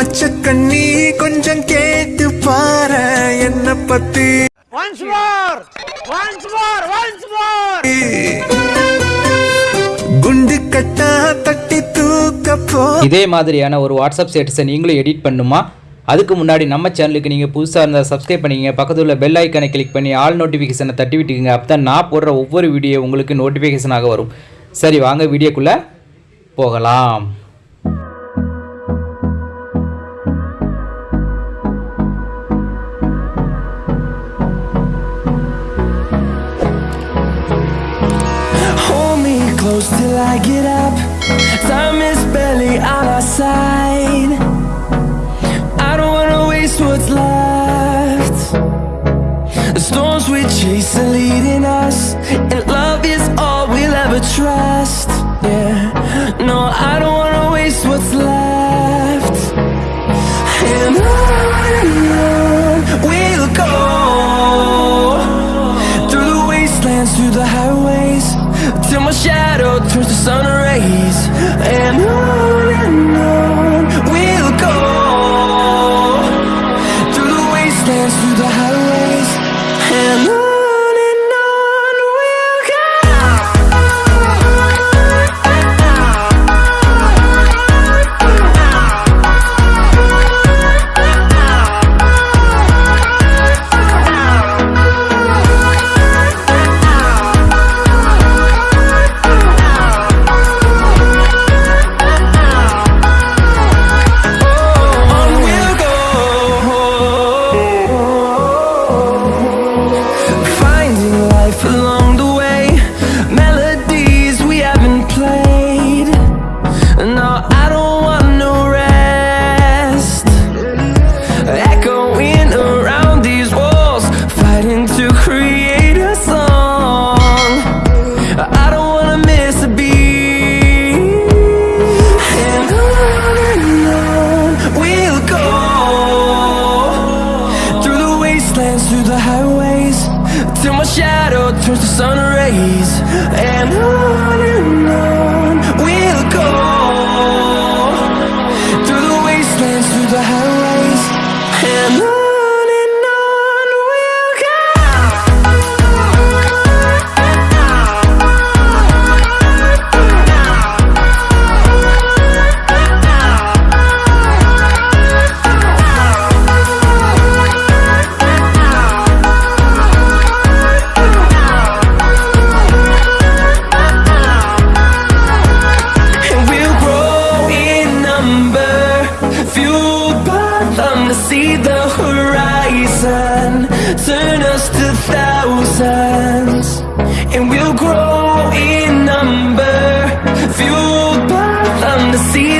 மச்ச கண்ணி கொஞ்சம் கேட்டு பாரு என்ன பத்தி Once more! Once more! Once more! குண்டு கட்டா தட்டி தூக்க போ இதே மாதிரியான ஒரு வாட்ஸ்அப் ஸ்டேட்டஸை நீங்களும் எடிட் பண்ணுமா அதுக்கு முன்னாடி நம்ம சேனலுக்கு நீங்கள் புதுசாக இருந்தால் சப்ஸ்கிரைப் பண்ணிக்கங்க பக்கத்தில் உள்ள பெல் ஐக்கனை கிளிக் பண்ணி ஆல் நோட்டிஃபிகேஷனை தட்டி விட்டுக்குங்க அப்போ தான் நான் போடுற ஒவ்வொரு வீடியோ உங்களுக்கு நோட்டிஃபிகேஷனாக வரும் சரி வாங்க வீடியோக்குள்ளே போகலாம் close till I get up. Time is barely on our side. I don't wanna waste what's left. The storms we chase are leading us, and love is all we'll ever trust. Yeah, no, I don't wanna waste what's left. And on we'll go through the wastelands, through the highways, till my shadow my shadow turns to sun rays. And on to see